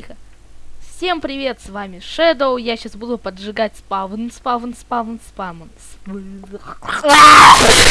тихо. Всем привет, с вами Shadow. Я сейчас буду поджигать спавн, спавн, спавн, спавн. спавн.